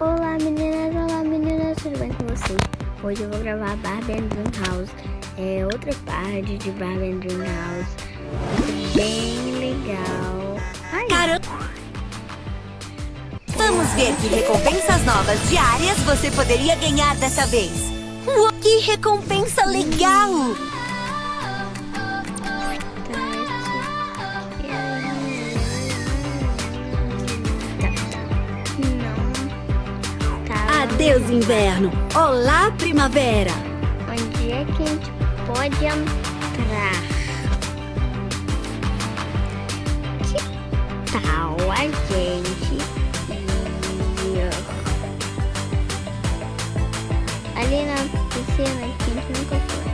Olá meninas, olá meninas, tudo bem com vocês? Hoje eu vou gravar Barbie and Dream House, é outra parte de Barbie and Dream House, bem legal. Ai. Vamos ver que recompensas novas diárias você poderia ganhar dessa vez. Uou, que recompensa legal! Adeus, inverno! Olá, primavera! Onde é que a gente pode entrar? Que tal a gente ir ali na piscina que a gente nunca foi?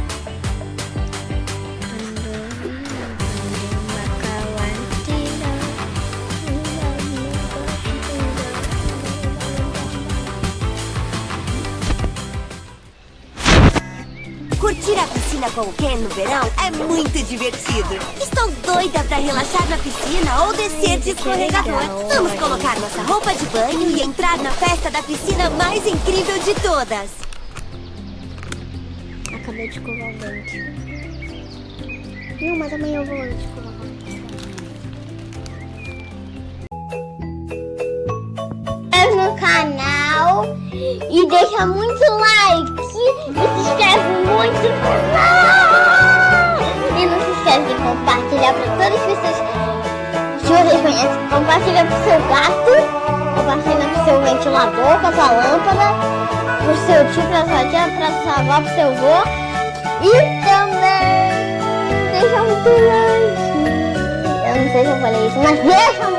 Curtir a piscina com o Ken no verão é muito divertido. Estou doida pra relaxar na piscina ou descer de escorregador. Vamos colocar nossa roupa de banho e entrar na festa da piscina mais incrível de todas. Acabei de escovar o dente. Não, mas amanhã eu vou escovar no canal e deixa muito like e se inscreve muito. E não se esquece de compartilhar para todas as pessoas que vocês conhecem. Compartilha pro seu gato, compartilha pro seu ventilador, com a sua lâmpada, pro seu tio, pra sua tia, pra sua avó, pro seu avô. E também deixa muito like. Eu não sei se eu falei isso, mas deixa muito